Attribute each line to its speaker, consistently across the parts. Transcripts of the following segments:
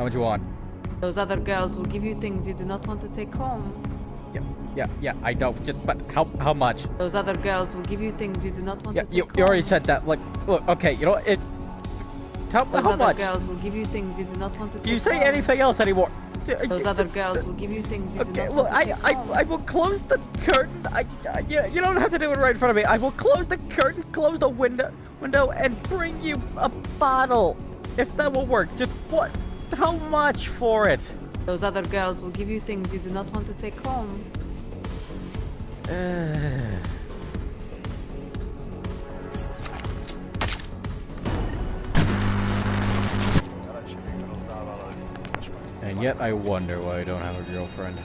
Speaker 1: How much you want?
Speaker 2: Those other girls will give you things you do not want to take home.
Speaker 1: Yeah, yeah, yeah. I know. Just, but how how much?
Speaker 2: Those other girls will give you things you do not want
Speaker 1: Yeah,
Speaker 2: to take
Speaker 1: you,
Speaker 2: home.
Speaker 1: you already said that. Like, look, okay, you know what? It. How,
Speaker 2: Those
Speaker 1: how
Speaker 2: other
Speaker 1: much?
Speaker 2: girls will give you things you do not want to take
Speaker 1: Do you say
Speaker 2: home.
Speaker 1: anything else anymore?
Speaker 2: Those other girls will give you things you do
Speaker 1: Okay,
Speaker 2: not
Speaker 1: look,
Speaker 2: want to
Speaker 1: I, I,
Speaker 2: home.
Speaker 1: I will close the curtain. I, I, you, you don't have to do it right in front of me. I will close the curtain, close the window, window, and bring you a bottle. If that will work. Just what? How much for it?
Speaker 2: Those other girls will give you things you do not want to take home.
Speaker 1: Uh, and yet I wonder why I don't have a girlfriend.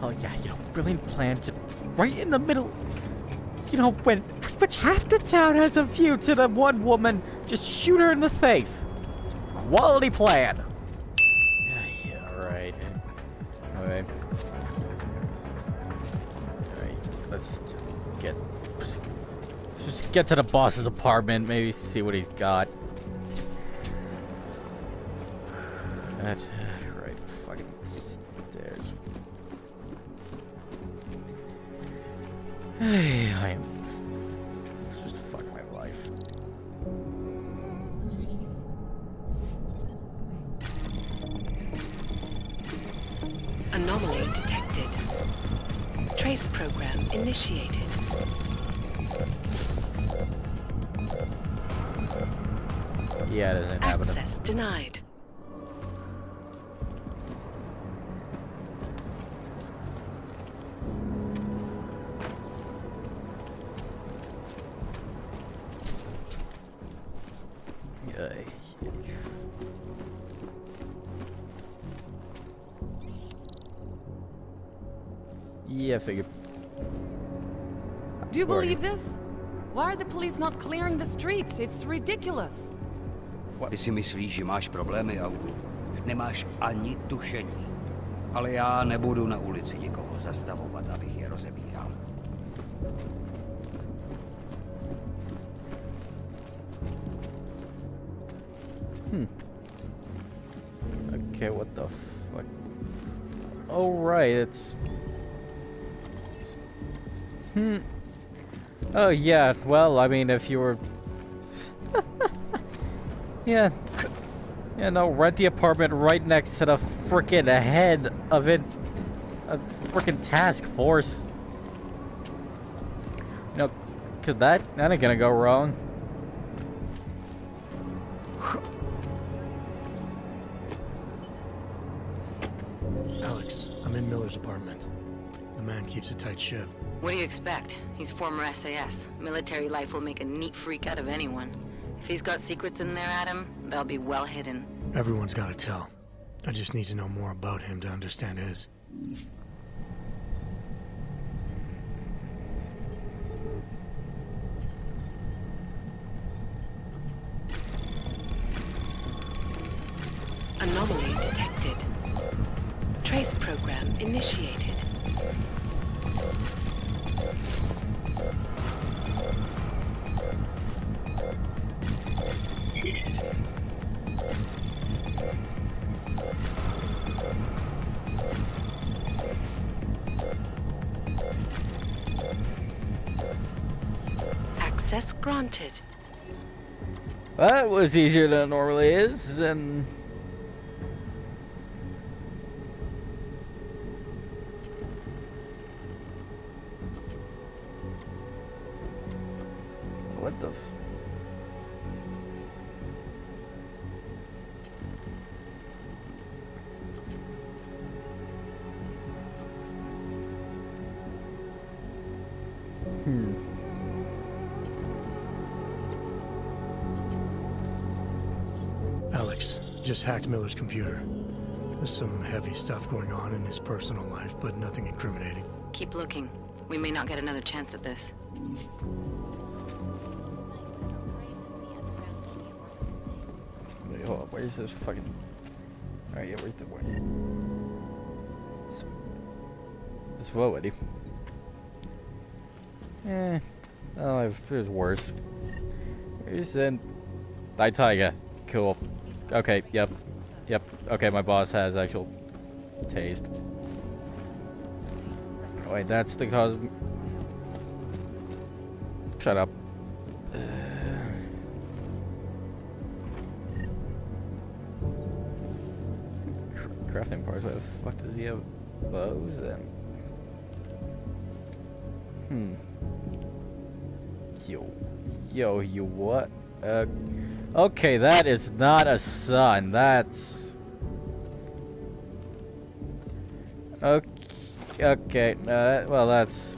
Speaker 1: Oh yeah, you know, brilliant plan to right in the middle. You know, when pretty much half the town has a view to the one woman, just shoot her in the face. Quality plan. Yeah, yeah, right. Alright. Alright, let's get let's just get to the boss's apartment, maybe see what he's got. That right fucking stairs. I am Yeah, figure.
Speaker 3: Do you
Speaker 1: Where
Speaker 3: believe this? Why are the police not clearing the streets? It's ridiculous.
Speaker 4: Ty si myslíš, že máš problémy, Augu? Nemáš ani tušení. Ale já nebudu na ulici nikoho zastavovat, abych
Speaker 1: Oh, yeah, well, I mean, if you were... yeah. Yeah, no, rent the apartment right next to the frickin' head of it. A frickin' task force. You know, cause that, that ain't gonna go wrong.
Speaker 5: Alex, I'm in Miller's apartment. The man keeps a tight ship.
Speaker 6: What do you expect? He's former SAS. Military life will make a neat freak out of anyone. If he's got secrets in there, Adam, they'll be well hidden.
Speaker 5: Everyone's got to tell. I just need to know more about him to understand his.
Speaker 1: Was easier than it normally is, and...
Speaker 5: just hacked Miller's computer. There's some heavy stuff going on in his personal life, but nothing incriminating.
Speaker 6: Keep looking. We may not get another chance at this.
Speaker 1: Wait, hold on, where's this fucking... Alright, yeah, where's the... Where... This... This what, Eddie? Eh... Oh, I've, there's worse. Where's then... Die Tiger. cool. Okay, yep. Yep. Okay, my boss has actual taste. Wait, that's the cause. Shut up. Crafting parts. What the fuck does he have bows and? Hmm. Yo, yo, you what? Uh, okay, that is not a sun. That's okay. Okay, uh, well, that's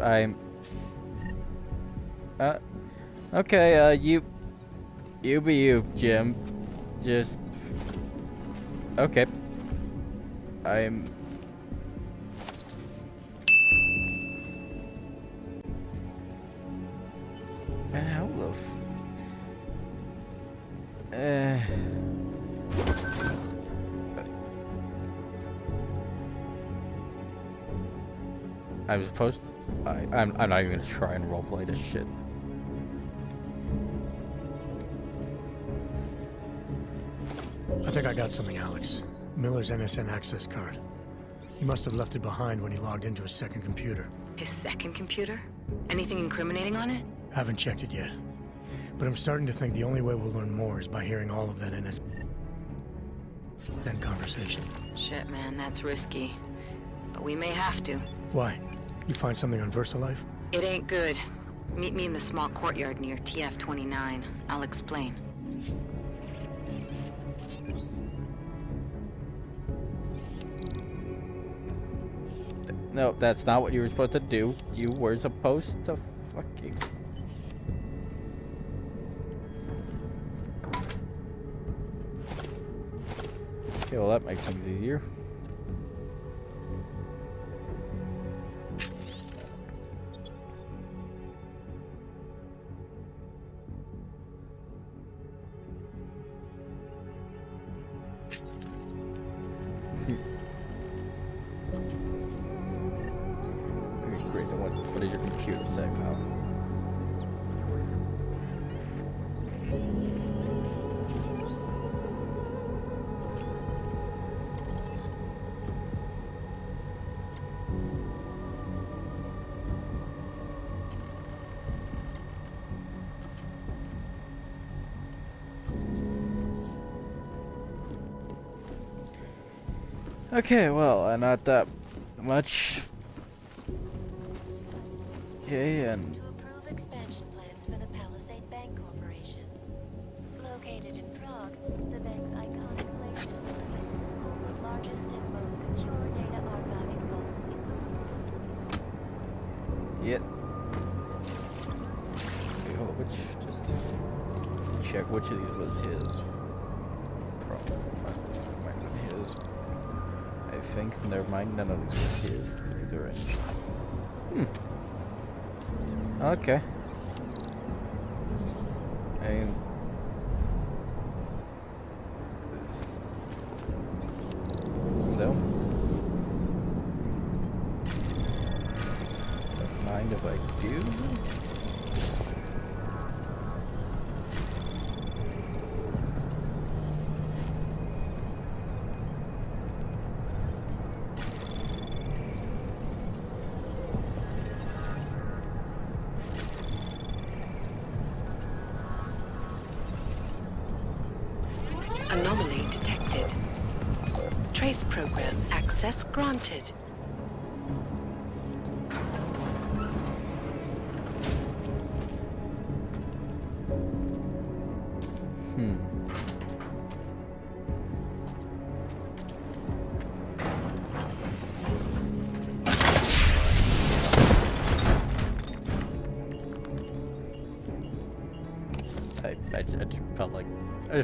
Speaker 1: I'm. Uh, okay, uh, you, you be you, Jim. Just okay. I'm. I was supposed... I, I'm, I'm not even gonna try and roleplay this shit.
Speaker 5: I think I got something, Alex. Miller's NSN access card. He must have left it behind when he logged into his second computer.
Speaker 7: His second computer? Anything incriminating on it?
Speaker 5: Haven't checked it yet. But I'm starting to think the only way we'll learn more is by hearing all of that NS... Then conversation.
Speaker 7: Shit, man, that's risky. But we may have to.
Speaker 5: Why? You find something on VersaLife?
Speaker 7: It ain't good. Meet me in the small courtyard near TF-29. I'll explain.
Speaker 1: No, that's not what you were supposed to do. You were supposed to fucking... Okay, well that makes things easier. Okay, well, uh, not that much. Okay, and
Speaker 8: to approve expansion plans for the Palisade Bank Corporation. Located in Prague, the bank's iconic place facility holds the largest and most secure data archiving vault in the world.
Speaker 1: Yep. Okay, hold which just check which of these was his. Probably think never mind, none of these were. They're in. Hmm. Okay.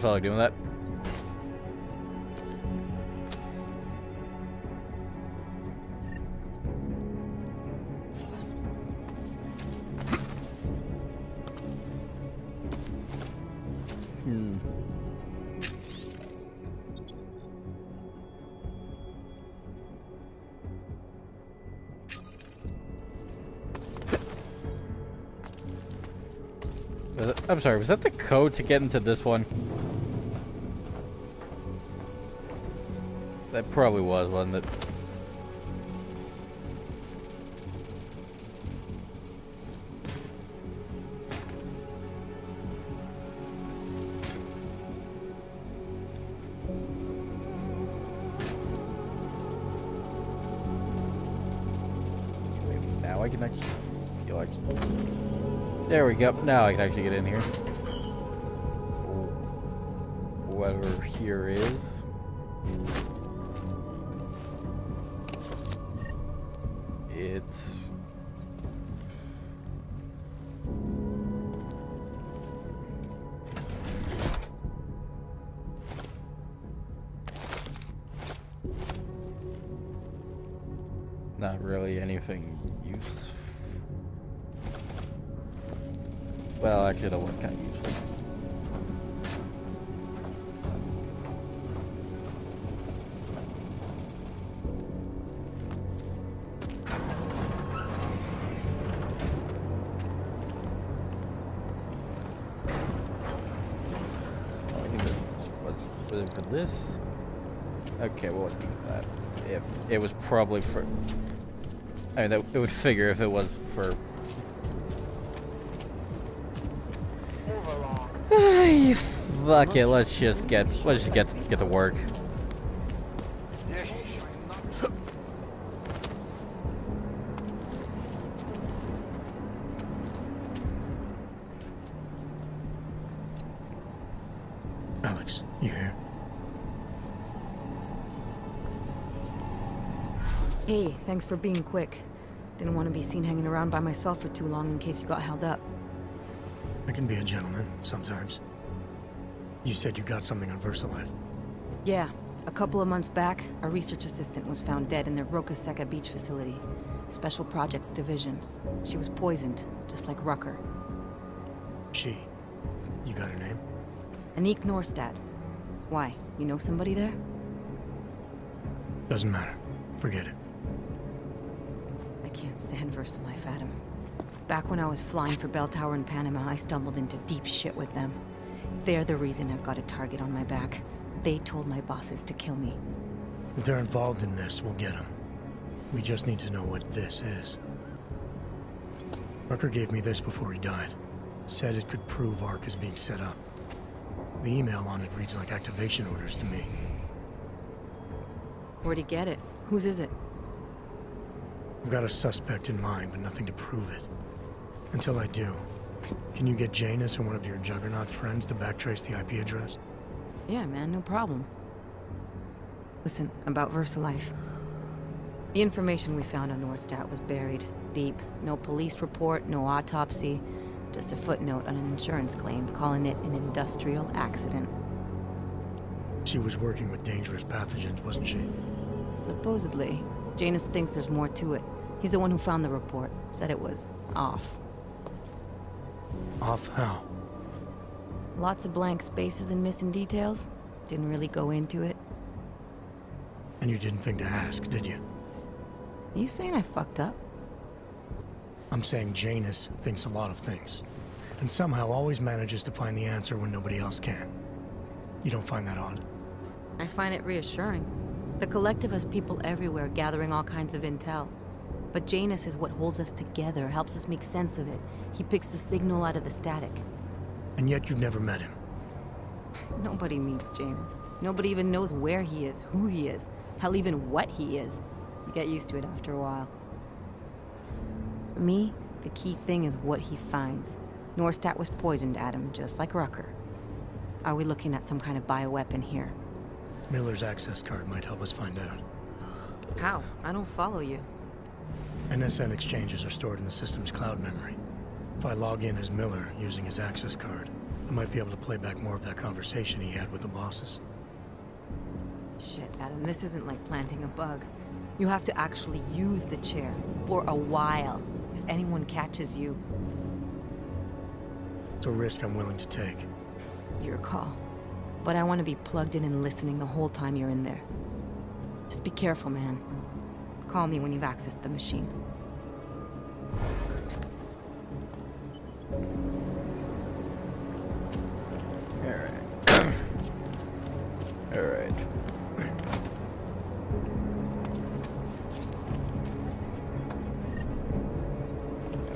Speaker 1: Like doing that. Hmm. That- I'm sorry, was that the code to get into this one? That probably was, wasn't it? Now I can actually feel like there we go. Now I can actually get in here. Whatever here is. Was, was it for this? Okay, well, that? If it was probably for. I mean, that, it would figure if it was for. Ay, Fuck it, let's just get let's just get get to work.
Speaker 5: Alex, you here?
Speaker 6: Hey, thanks for being quick. Didn't want to be seen hanging around by myself for too long in case you got held up.
Speaker 5: I can be a gentleman, sometimes. You said you got something on VersaLife.
Speaker 6: Yeah, a couple of months back, a research assistant was found dead in the Roca Seca beach facility. Special Projects Division. She was poisoned, just like Rucker.
Speaker 5: She. You got her name?
Speaker 6: Anik Norstad. Why? You know somebody there?
Speaker 5: Doesn't matter. Forget it.
Speaker 6: I can't stand Adam. Back when I was flying for Belltower in Panama, I stumbled into deep shit with them. They're the reason I've got a target on my back. They told my bosses to kill me.
Speaker 5: If they're involved in this, we'll get them. We just need to know what this is. Rucker gave me this before he died. Said it could prove ARC is being set up. The email on it reads like activation orders to me.
Speaker 6: Where'd he get it? Whose is it?
Speaker 5: I've got a suspect in mind, but nothing to prove it. Until I do, can you get Janus or one of your Juggernaut friends to backtrace the IP address?
Speaker 6: Yeah, man, no problem. Listen, about VersaLife. The information we found on Nordstat was buried deep. No police report, no autopsy. Just a footnote on an insurance claim calling it an industrial accident.
Speaker 5: She was working with dangerous pathogens, wasn't she?
Speaker 6: Supposedly. Janus thinks there's more to it. He's the one who found the report. Said it was off.
Speaker 5: Off how?
Speaker 6: Lots of blank spaces and missing details. Didn't really go into it.
Speaker 5: And you didn't think to ask, did you?
Speaker 6: You saying I fucked up?
Speaker 5: I'm saying Janus thinks a lot of things. And somehow always manages to find the answer when nobody else can. You don't find that odd?
Speaker 6: I find it reassuring. The Collective has people everywhere gathering all kinds of intel. But Janus is what holds us together, helps us make sense of it. He picks the signal out of the static.
Speaker 5: And yet you've never met him.
Speaker 6: Nobody meets Janus. Nobody even knows where he is, who he is, hell, even what he is. You get used to it after a while. For me, the key thing is what he finds. Norstat was poisoned, Adam, just like Rucker. Are we looking at some kind of bioweapon here?
Speaker 5: Miller's access card might help us find out.
Speaker 6: How? I don't follow you.
Speaker 5: NSN exchanges are stored in the system's cloud memory. If I log in as Miller using his access card, I might be able to play back more of that conversation he had with the bosses.
Speaker 6: Shit, Adam, this isn't like planting a bug. You have to actually use the chair for a while. If anyone catches you,
Speaker 5: It's a risk I'm willing to take.
Speaker 6: your call. But I want to be plugged in and listening the whole time you're in there. Just be careful, man. Call me when you've accessed the machine.
Speaker 1: Alright. Alright.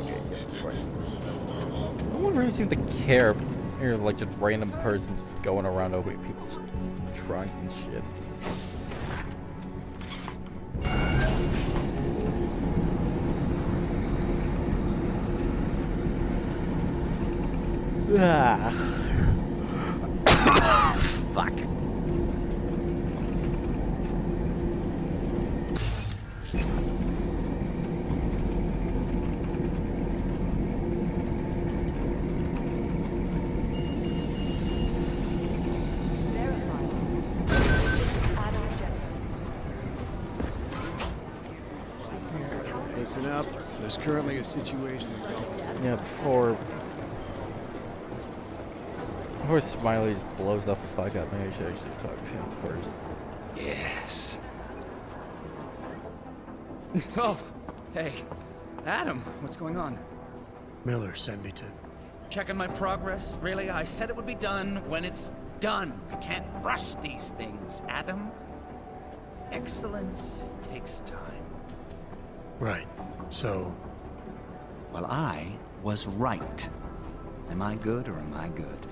Speaker 1: Okay, good. To care like just random persons going around opening people's trunks and shit. Ah. Fuck.
Speaker 9: Listen up. There's currently a situation.
Speaker 1: Yeah, before before Smiley just blows the fuck up, maybe I should actually talk to him first.
Speaker 10: Yes. oh, hey. Adam, what's going on?
Speaker 5: Miller sent me to.
Speaker 10: Checking my progress? Really? I said it would be done when it's done. You can't rush these things, Adam. Excellence takes time.
Speaker 5: Right. So,
Speaker 10: Well, I was right. Am I good or am I good?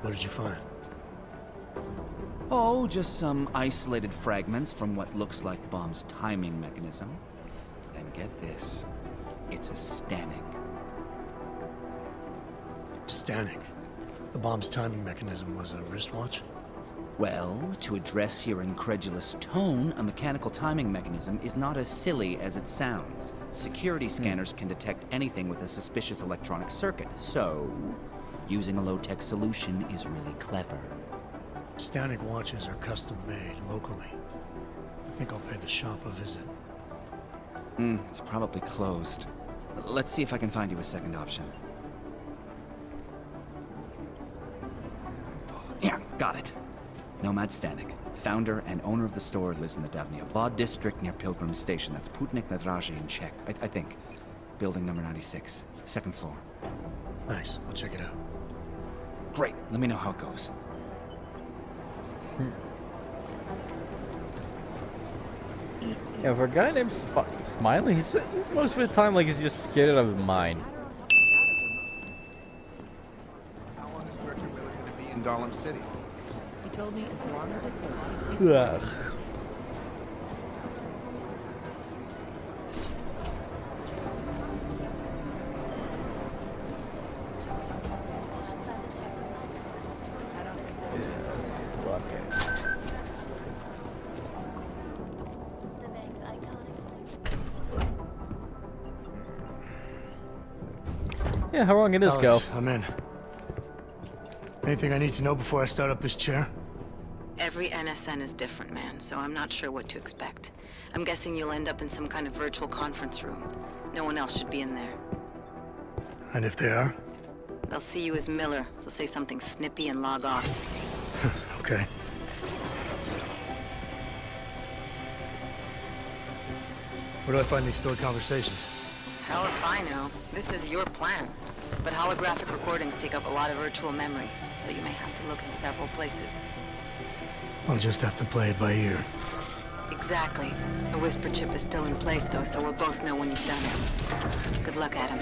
Speaker 5: what did you find?
Speaker 10: Oh, just some isolated fragments from what looks like the bomb's timing mechanism. And get this, it's a Stanek.
Speaker 5: Stanek. The bomb's timing mechanism was a wristwatch?
Speaker 10: Well, to address your incredulous tone, a mechanical timing mechanism is not as silly as it sounds. Security scanners can detect anything with a suspicious electronic circuit, so using a low-tech solution is really clever.
Speaker 5: Stanek watches are custom made locally. I think I'll pay the shop a visit.
Speaker 10: Hmm, it's probably closed. Let's see if I can find you a second option. Yeah, got it. Nomad Stanek, founder and owner of the store, lives in the Davnia Vod district near Pilgrim Station. That's Putnik Nadraji in Czech, I, I think. Building number 96, second floor.
Speaker 5: Nice. I'll check it out.
Speaker 10: Great, let me know how it goes. Hmm.
Speaker 1: Yeah, for a guy named Sp Smiley, he's, he's most of the time like he's just scared out of his mind.
Speaker 9: How long is Director Miller going to be in Golem City?
Speaker 11: He told me as long as it takes.
Speaker 1: Ugh.
Speaker 8: The bank's iconic
Speaker 1: Yeah, how long did this go?
Speaker 5: I'm in. Anything I need to know before I start up this chair?
Speaker 6: Every NSN is different, man, so I'm not sure what to expect. I'm guessing you'll end up in some kind of virtual conference room. No one else should be in there.
Speaker 5: And if they are?
Speaker 6: They'll see you as Miller, so say something snippy and log off.
Speaker 5: Okay. Where do I find these stored conversations?
Speaker 6: Hell if I know. This is your plan. But holographic recordings take up a lot of virtual memory, so you may have to look in several places.
Speaker 5: I'll just have to play it by ear.
Speaker 6: Exactly. The whisper chip is still in place, though, so we'll both know when you've done it. Good luck, Adam.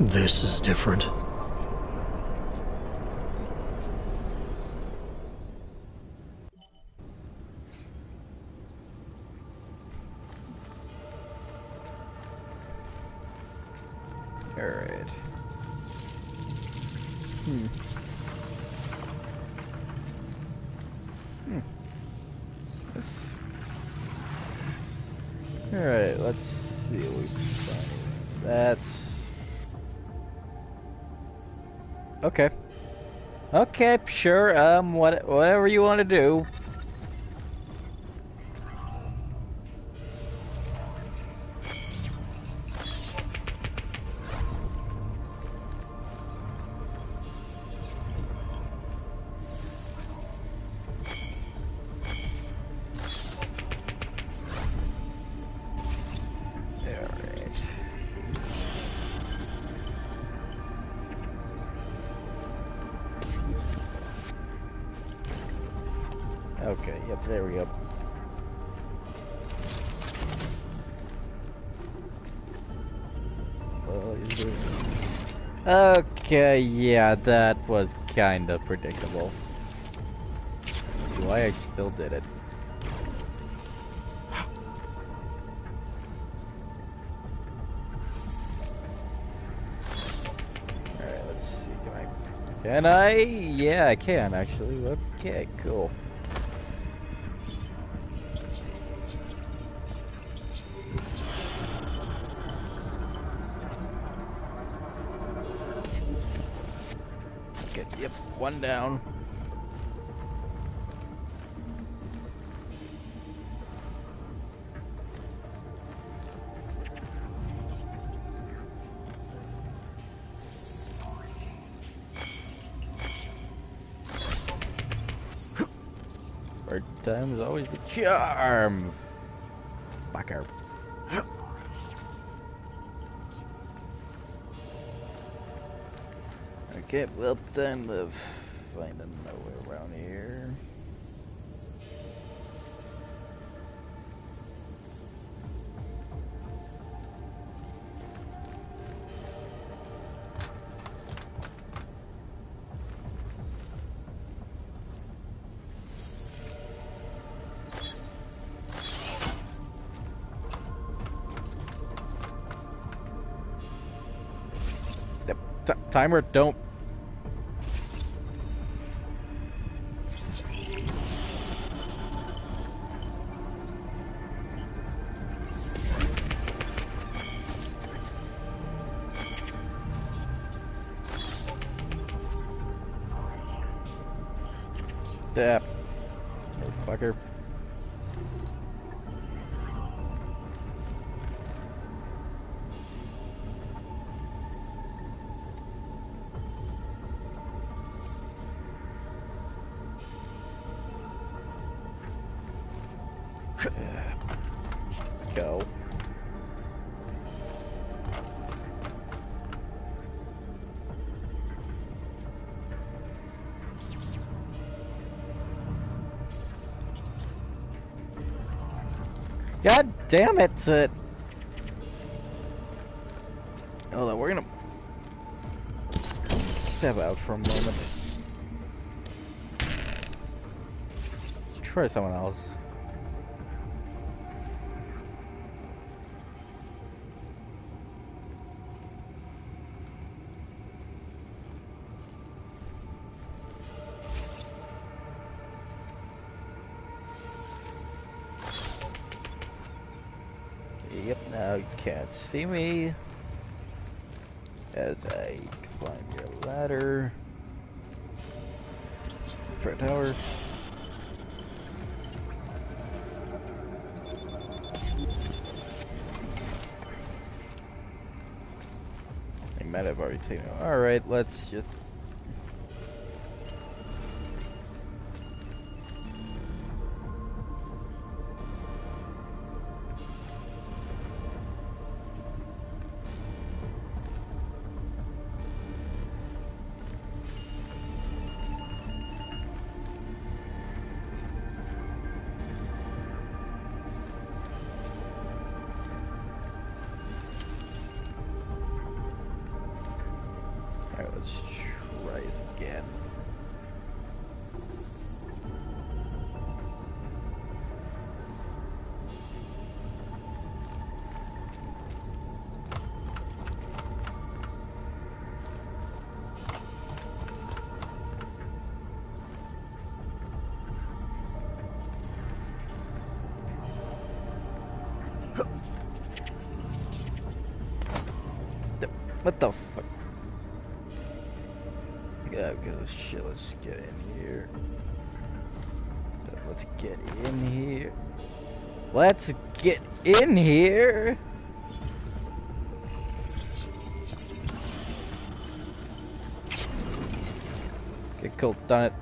Speaker 5: This is different.
Speaker 1: Alright. Hmm. Hmm. This... Alright, let's see what we find. That's... Okay. Okay, sure, um, what, whatever you want to do. Okay, yeah, that was kinda predictable. Why I still did it. Alright, let's see, can I... Can I? Yeah, I can actually. Okay, cool. One down. Third time is always the charm. Fucker. Okay, well time to find a timer, don't. Go. God damn it! Uh, hold on, we're gonna step out for a moment. Let's try someone else. Can't see me as I climb your ladder. For a tower. I might have already taken it. Alright, let's just What the fuck? Yeah, because of shit, let's get in here. Let's get in here. Let's get in here. Okay, cool, done it.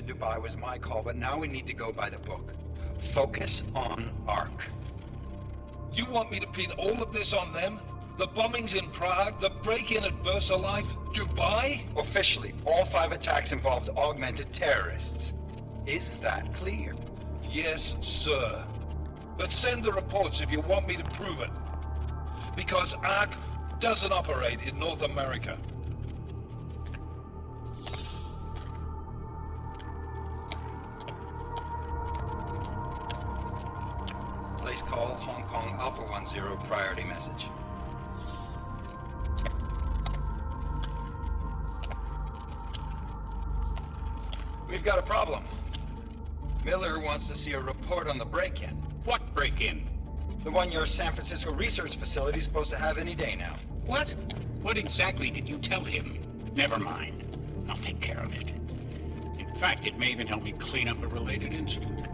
Speaker 12: To Dubai was my call, but now we need to go by the book. Focus on ARC.
Speaker 13: You want me to pin all of this on them? The bombings in Prague, the break-in at VersaLife, Dubai?
Speaker 12: Officially, all five attacks involved augmented terrorists. Is that clear?
Speaker 13: Yes, sir. But send the reports if you want me to prove it. Because ARC doesn't operate in North America.
Speaker 12: Alpha 10 priority message. We've got a problem. Miller wants to see a report on the break-in.
Speaker 14: What break-in?
Speaker 12: The one your San Francisco research facility is supposed to have any day now.
Speaker 14: What? What exactly did you tell him? Never mind. I'll take care of it. In fact, it may even help me clean up a related incident.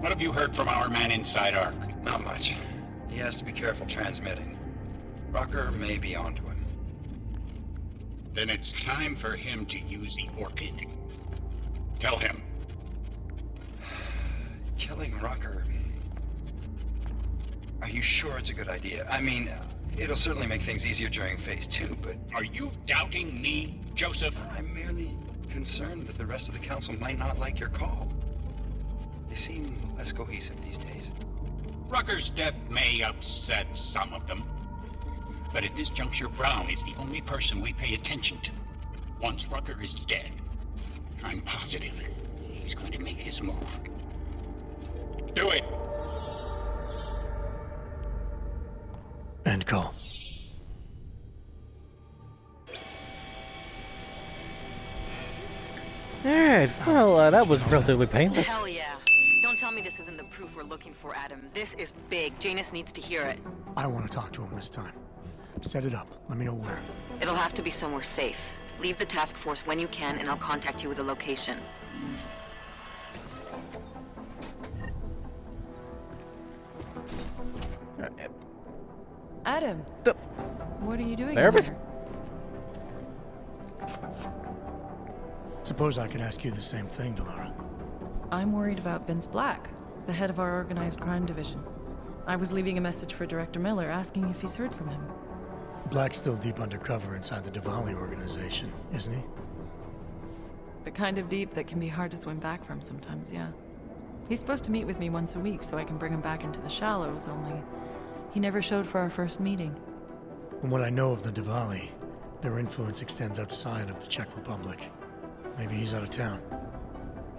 Speaker 14: What have you heard from our man inside ARC?
Speaker 12: Not much. He has to be careful transmitting. Rucker may be onto him.
Speaker 14: Then it's time for him to use the Orchid. Tell him.
Speaker 12: Killing Rucker. Are you sure it's a good idea? I mean, uh, it'll certainly make things easier during phase two, but.
Speaker 14: Are you doubting me, Joseph?
Speaker 12: I'm merely concerned that the rest of the council might not like your call. They seem less cohesive these days.
Speaker 14: Rucker's death may upset some of them. But at this juncture, Brown is the only person we pay attention to. Once Rucker is dead, I'm positive he's going to make his move. Do it!
Speaker 5: End call.
Speaker 1: Alright, well, uh, that was relatively painless.
Speaker 7: Hell yeah. Don't tell me this isn't the proof we're looking for, Adam. This is big. Janus needs to hear it.
Speaker 5: I don't want to talk to him this time. Set it up. Let me know where.
Speaker 7: It'll have to be somewhere safe. Leave the task force when you can, and I'll contact you with a location.
Speaker 15: Adam.
Speaker 1: The-
Speaker 15: What are you doing
Speaker 1: Nervous?
Speaker 15: here?
Speaker 5: Suppose I could ask you the same thing, Delara.
Speaker 15: I'm worried about Vince Black, the head of our organized crime division. I was leaving a message for Director Miller asking if he's heard from him.
Speaker 5: Black's still deep undercover inside the Dvali organization, isn't he?
Speaker 15: The kind of deep that can be hard to swim back from sometimes, yeah. He's supposed to meet with me once a week so I can bring him back into the shallows, only he never showed for our first meeting.
Speaker 5: From what I know of the Dvali, their influence extends outside of the Czech Republic. Maybe he's out of town.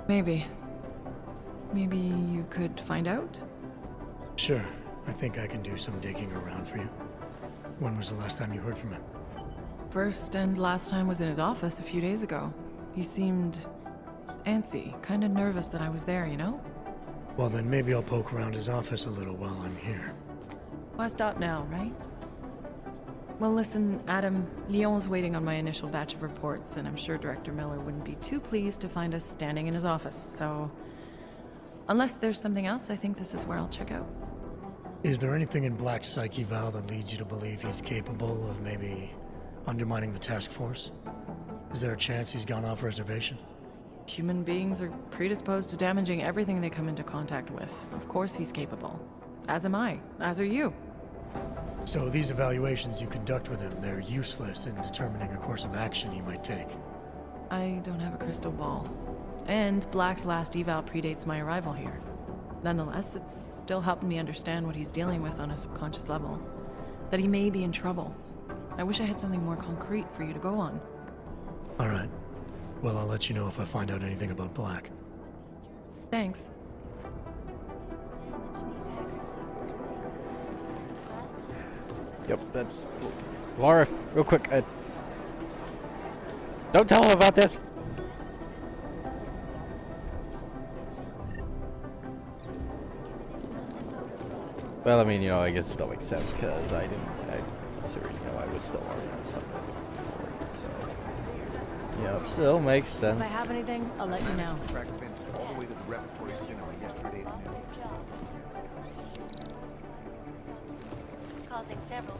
Speaker 15: Maybe. Maybe you could find out?
Speaker 5: Sure, I think I can do some digging around for you. When was the last time you heard from him?
Speaker 15: First and last time was in his office a few days ago. He seemed antsy, kind of nervous that I was there, you know?
Speaker 5: Well, then maybe I'll poke around his office a little while I'm here.
Speaker 15: Why stop now, right? Well, listen, Adam, Lyon's waiting on my initial batch of reports, and I'm sure Director Miller wouldn't be too pleased to find us standing in his office, so... Unless there's something else, I think this is where I'll check out.
Speaker 5: Is there anything in Black's psyche, Val, that leads you to believe he's capable of maybe undermining the task force? Is there a chance he's gone off reservation?
Speaker 15: Human beings are predisposed to damaging everything they come into contact with. Of course he's capable. As am I. As are you.
Speaker 5: So these evaluations you conduct with him, they're useless in determining a course of action he might take.
Speaker 15: I don't have a crystal ball. And Black's last eval predates my arrival here. Nonetheless, it's still helping me understand what he's dealing with on a subconscious level. That he may be in trouble. I wish I had something more concrete for you to go on.
Speaker 5: All right. Well, I'll let you know if I find out anything about Black.
Speaker 15: Thanks.
Speaker 1: Yep, that's... Laura, real quick, uh, Don't tell him about this! Well, I mean, you know, I guess it still makes sense, because I didn't... I, sorry, you know, I was still working on something before, so... Yeah, it still makes sense.
Speaker 16: If I have anything, I'll let you know.
Speaker 17: All the way to the repertory cinema yesterday.
Speaker 8: Causing several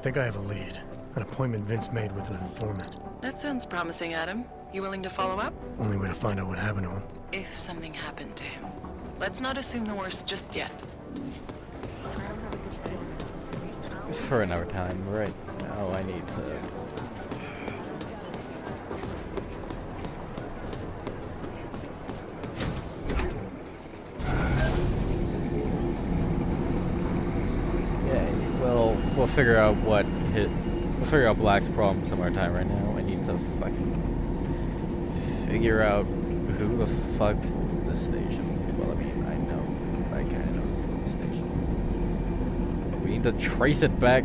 Speaker 5: I think I have a lead. An appointment Vince made with an informant.
Speaker 15: That sounds promising, Adam. You willing to follow up?
Speaker 5: Only way to find out what happened to him.
Speaker 15: If something happened to him. Let's not assume the worst just yet.
Speaker 1: For another time, right now I need to... figure out what hit... We'll figure out Black's problem some other time right now. I need to fucking figure out who the fuck the station. Well, I mean, I know. I kind of know who the station. But we need to trace it back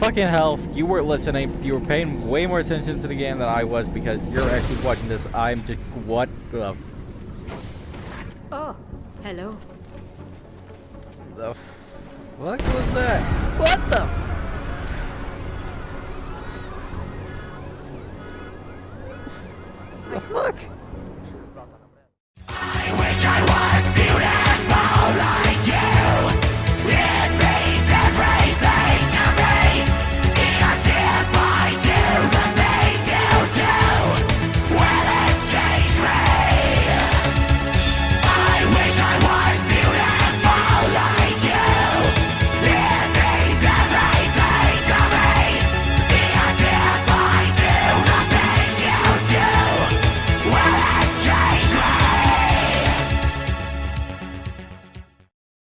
Speaker 1: fucking hell, you weren't listening. You were paying way more attention to the game than I was because you're actually watching this. I'm just, what the f-
Speaker 6: Oh, hello.
Speaker 1: the fuck was that? What the? The fuck?